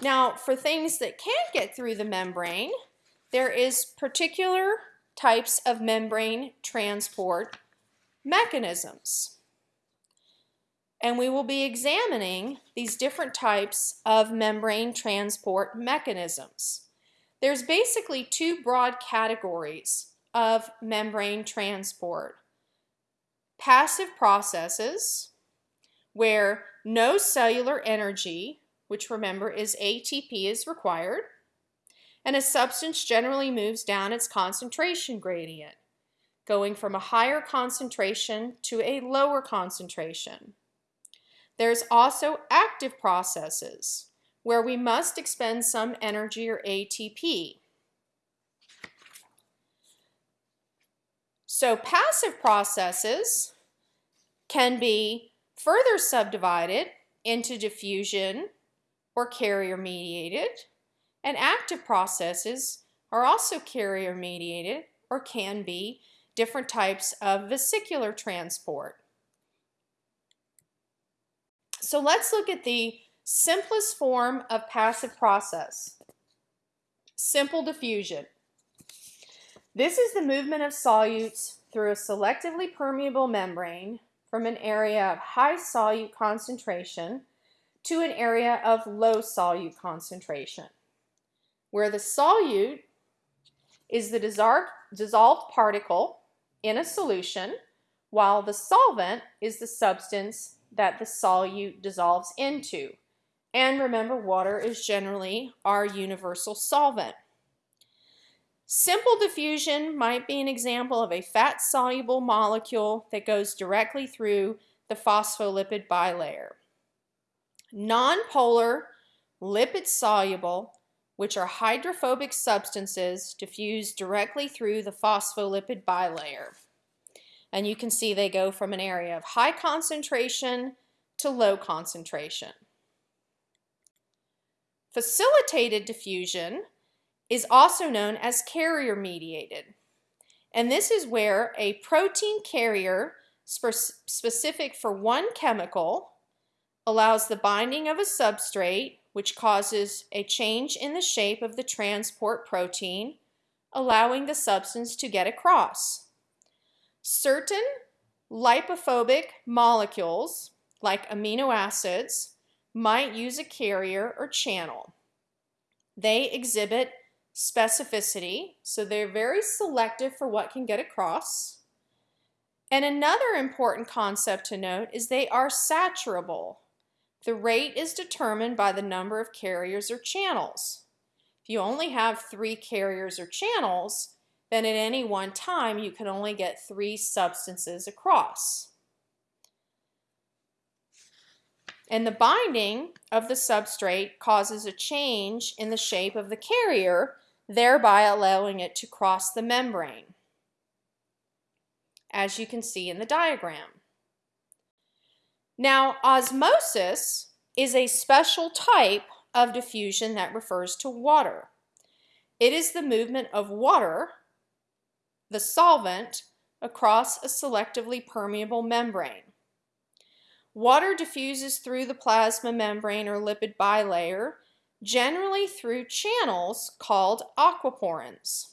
Now, for things that can't get through the membrane, there is particular types of membrane transport mechanisms. And we will be examining these different types of membrane transport mechanisms. There's basically two broad categories of membrane transport. Passive processes, where no cellular energy, which remember is ATP, is required, and a substance generally moves down its concentration gradient, going from a higher concentration to a lower concentration. There's also active processes, where we must expend some energy or ATP. So passive processes can be further subdivided into diffusion or carrier mediated, and active processes are also carrier mediated or can be different types of vesicular transport. So let's look at the simplest form of passive process, simple diffusion. This is the movement of solutes through a selectively permeable membrane from an area of high solute concentration to an area of low solute concentration, where the solute is the dissolved particle in a solution, while the solvent is the substance that the solute dissolves into. And remember, water is generally our universal solvent. Simple diffusion might be an example of a fat-soluble molecule that goes directly through the phospholipid bilayer. Nonpolar, lipid-soluble, which are hydrophobic substances, diffuse directly through the phospholipid bilayer. And you can see they go from an area of high concentration to low concentration. Facilitated diffusion is also known as carrier mediated. And this is where a protein carrier specific for one chemical allows the binding of a substrate which causes a change in the shape of the transport protein, allowing the substance to get across. Certain lipophobic molecules, like amino acids, might use a carrier or channel. They exhibit specificity, so they're very selective for what can get across. And another important concept to note is they are saturable. The rate is determined by the number of carriers or channels. If you only have three carriers or channels, then at any one time you can only get three substances across. And the binding of the substrate causes a change in the shape of the carrier, thereby allowing it to cross the membrane, as you can see in the diagram. Now, osmosis is a special type of diffusion that refers to water. It is the movement of water the solvent across a selectively permeable membrane. Water diffuses through the plasma membrane or lipid bilayer, generally through channels called aquaporins.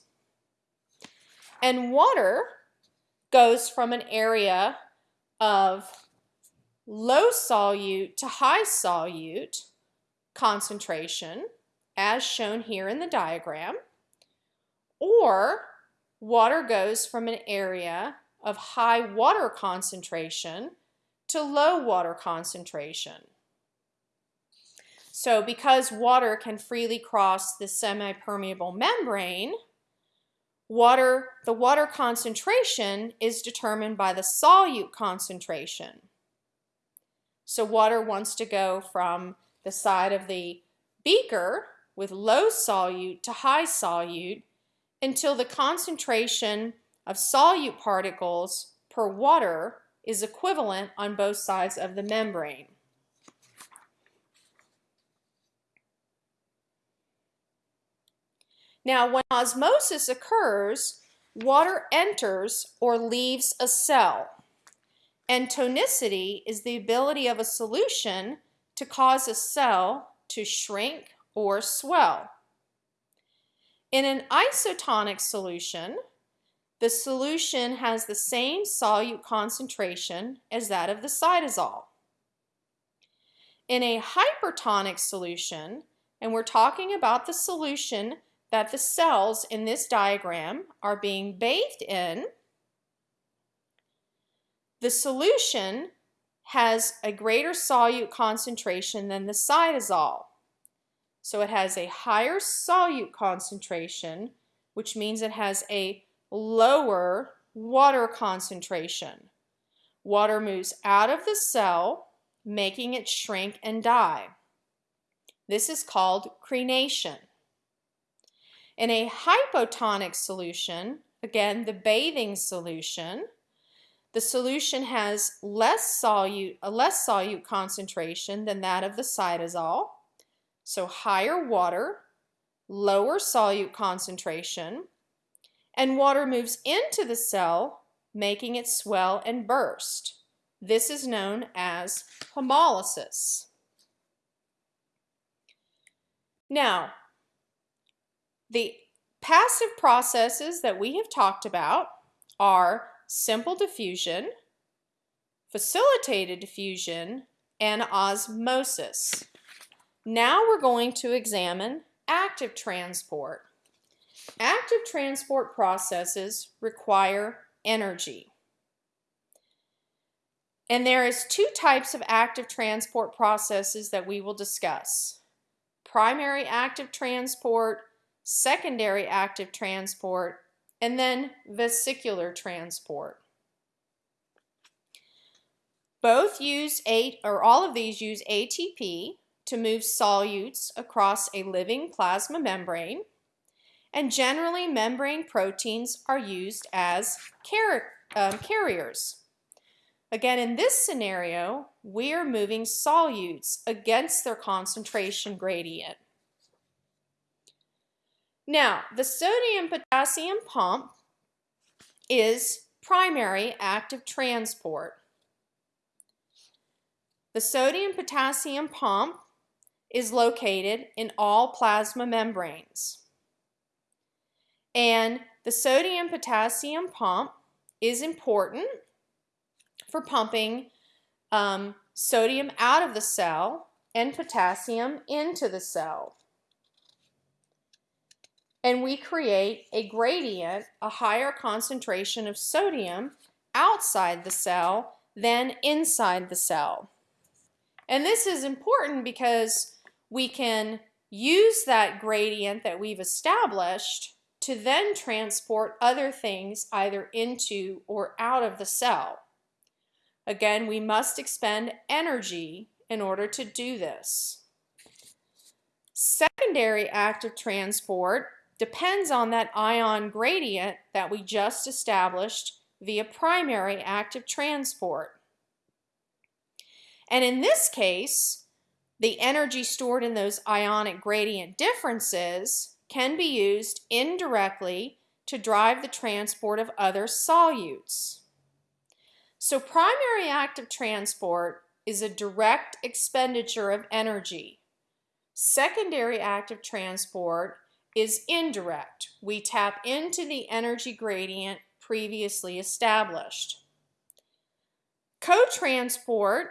And water goes from an area of low solute to high solute concentration, as shown here in the diagram, or water goes from an area of high water concentration to low water concentration. So because water can freely cross the semi-permeable membrane, water, the water concentration is determined by the solute concentration. So water wants to go from the side of the beaker with low solute to high solute until the concentration of solute particles per water is equivalent on both sides of the membrane. Now, when osmosis occurs, water enters or leaves a cell. And tonicity is the ability of a solution to cause a cell to shrink or swell. In an isotonic solution, the solution has the same solute concentration as that of the cytosol. In a hypertonic solution, and we're talking about the solution that the cells in this diagram are being bathed in, the solution has a greater solute concentration than the cytosol. So it has a higher solute concentration, which means it has a lower water concentration. Water moves out of the cell, making it shrink and die. This is called crenation. In a hypotonic solution, again the bathing solution, the solution has less solute, a less solute concentration than that of the cytosol, so higher water, lower solute concentration, and water moves into the cell, making it swell and burst. This is known as hemolysis. Now, the passive processes that we have talked about are simple diffusion, facilitated diffusion, and osmosis. Now we're going to examine active transport. Active transport processes require energy. And there is two types of active transport processes that we will discuss. Primary active transport, secondary active transport, and then vesicular transport. Both use eight, or all of these use ATP to move solutes across a living plasma membrane, and generally membrane proteins are used as car um, carriers. Again, in this scenario, we are moving solutes against their concentration gradient. Now, the sodium-potassium pump is primary active transport. The sodium-potassium pump is located in all plasma membranes. And the sodium-potassium pump is important for pumping um, sodium out of the cell and potassium into the cell and we create a gradient, a higher concentration of sodium outside the cell than inside the cell. And this is important because we can use that gradient that we've established to then transport other things either into or out of the cell. Again, we must expend energy in order to do this. Secondary active transport depends on that ion gradient that we just established via primary active transport. And in this case, the energy stored in those ionic gradient differences can be used indirectly to drive the transport of other solutes. So primary active transport is a direct expenditure of energy. Secondary active transport is indirect. We tap into the energy gradient previously established. Co-transport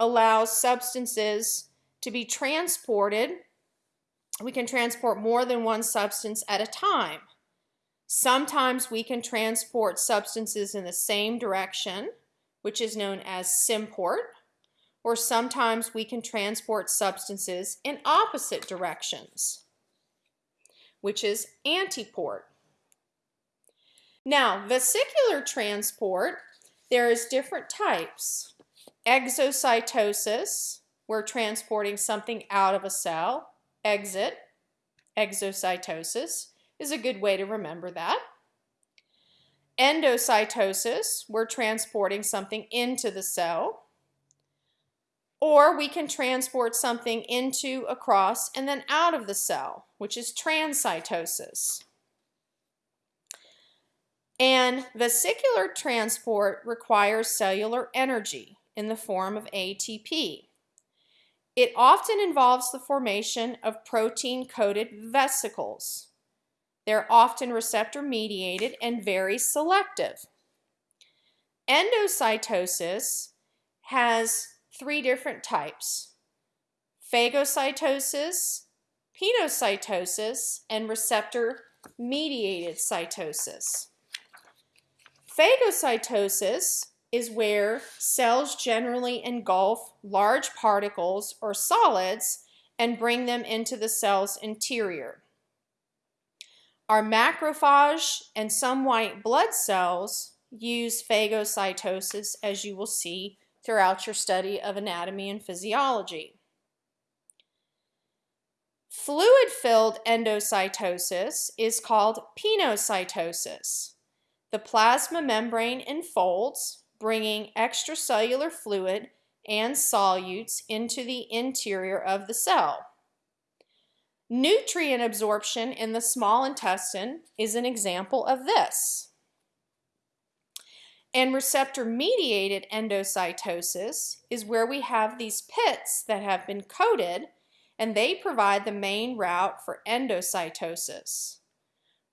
allows substances to be transported. We can transport more than one substance at a time. Sometimes we can transport substances in the same direction, which is known as symport, or sometimes we can transport substances in opposite directions which is antiport. Now, vesicular transport, there is different types. Exocytosis, we're transporting something out of a cell. Exit, exocytosis, is a good way to remember that. Endocytosis, we're transporting something into the cell. Or we can transport something into, across, and then out of the cell, which is transcytosis. And vesicular transport requires cellular energy in the form of ATP. it often involves the formation of protein-coated vesicles. They're often receptor-mediated and very selective. Endocytosis has three different types. Phagocytosis, pinocytosis, and receptor-mediated cytosis. Phagocytosis is where cells generally engulf large particles or solids and bring them into the cell's interior. Our macrophage and some white blood cells use phagocytosis as you will see throughout your study of anatomy and physiology. Fluid-filled endocytosis is called pinocytosis. The plasma membrane enfolds, bringing extracellular fluid and solutes into the interior of the cell. Nutrient absorption in the small intestine is an example of this. And receptor-mediated endocytosis is where we have these pits that have been coated and they provide the main route for endocytosis.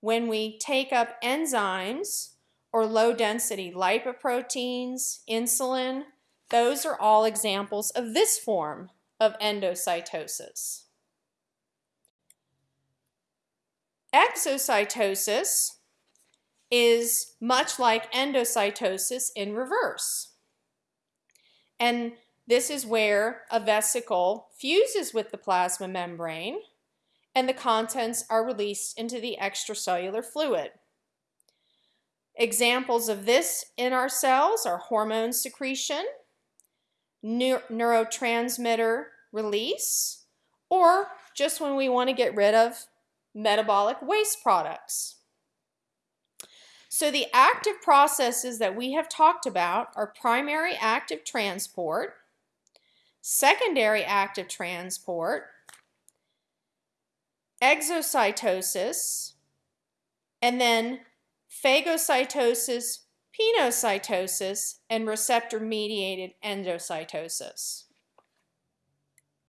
When we take up enzymes or low density lipoproteins, insulin, those are all examples of this form of endocytosis. Exocytosis is much like endocytosis in reverse. And this is where a vesicle fuses with the plasma membrane and the contents are released into the extracellular fluid. Examples of this in our cells are hormone secretion, neurotransmitter release, or just when we want to get rid of metabolic waste products. So the active processes that we have talked about are primary active transport, secondary active transport, exocytosis, and then phagocytosis, pinocytosis, and receptor-mediated endocytosis.